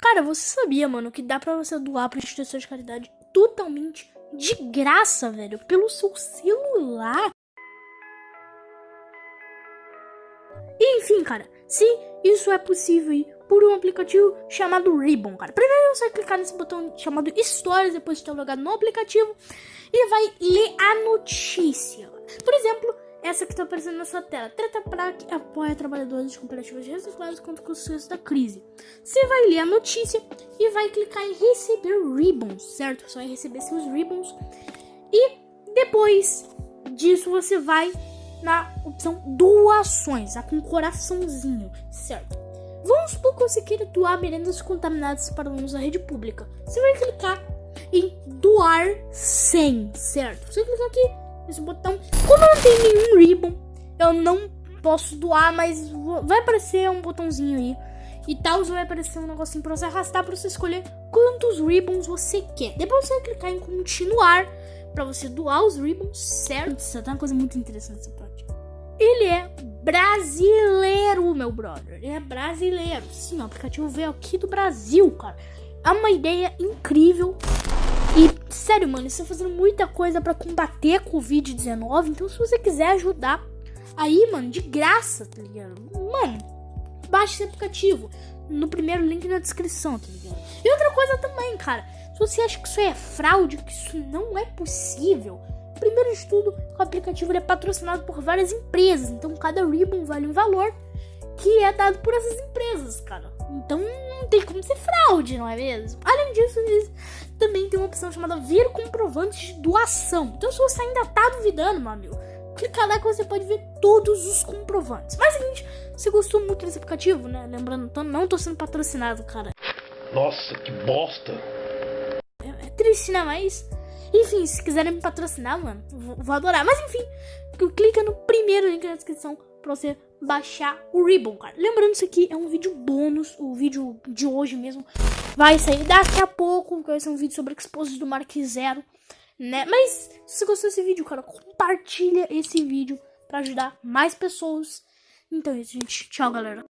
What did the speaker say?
Cara, você sabia, mano, que dá pra você doar pra instituição de caridade totalmente de graça, velho, pelo seu celular? Enfim, cara, se isso é possível por um aplicativo chamado Ribbon, cara. Primeiro você vai clicar nesse botão chamado Stories depois de ter logado no aplicativo e vai ler a notícia. Por essa que está aparecendo na sua tela. Trata para que apoia trabalhadores de cooperativas recicladas contra o sucesso da crise. Você vai ler a notícia e vai clicar em receber ribbons, certo? Você vai receber seus ribbons. E depois disso você vai na opção doações, tá com coraçãozinho, certo? Vamos supor que você queira doar merendas contaminadas para alunos da rede pública. Você vai clicar em doar 100, certo? Você clica aqui nesse botão. Como eu não tenho nenhum ribbon, eu não posso doar, mas vai aparecer um botãozinho aí. E tal, vai aparecer um negocinho para você arrastar para você escolher quantos ribbons você quer. Depois você vai clicar em continuar para você doar os ribbons, certo? Isso tá uma coisa muito interessante essa parte. Ele é brasileiro, meu brother. Ele é brasileiro. Sim, o aplicativo veio aqui do Brasil, cara. É uma ideia incrível. E, sério, mano, tá fazendo muita coisa para combater a Covid-19. Então, se você quiser ajudar aí, mano, de graça, tá ligado? Mano, baixe esse aplicativo. No primeiro link na descrição, tá ligado? E outra coisa também, cara. Se você acha que isso é fraude, que isso não é possível, primeiro de tudo, o aplicativo é patrocinado por várias empresas. Então, cada ribbon vale um valor que é dado por essas empresas, cara. Então, não tem como ser fraude, não é mesmo? Além disso, eles também tem uma opção chamada ver comprovante de doação. Então, se você ainda tá duvidando, meu amigo, clica lá que você pode ver todos os comprovantes. Mas, seguinte, você gostou muito desse aplicativo, né? Lembrando, não tô sendo patrocinado, cara. Nossa, que bosta! É, é triste, né? Mas, enfim, se quiserem me patrocinar, mano, vou, vou adorar. Mas, enfim, clica no primeiro link na descrição pra você baixar o Ribbon, cara. Lembrando, isso aqui é um vídeo bônus, o vídeo de hoje mesmo vai sair daqui a pouco, vai ser um vídeo sobre Exposes do Mark Zero, né? Mas, se você gostou desse vídeo, cara, compartilha esse vídeo pra ajudar mais pessoas. Então é isso, gente. Tchau, galera.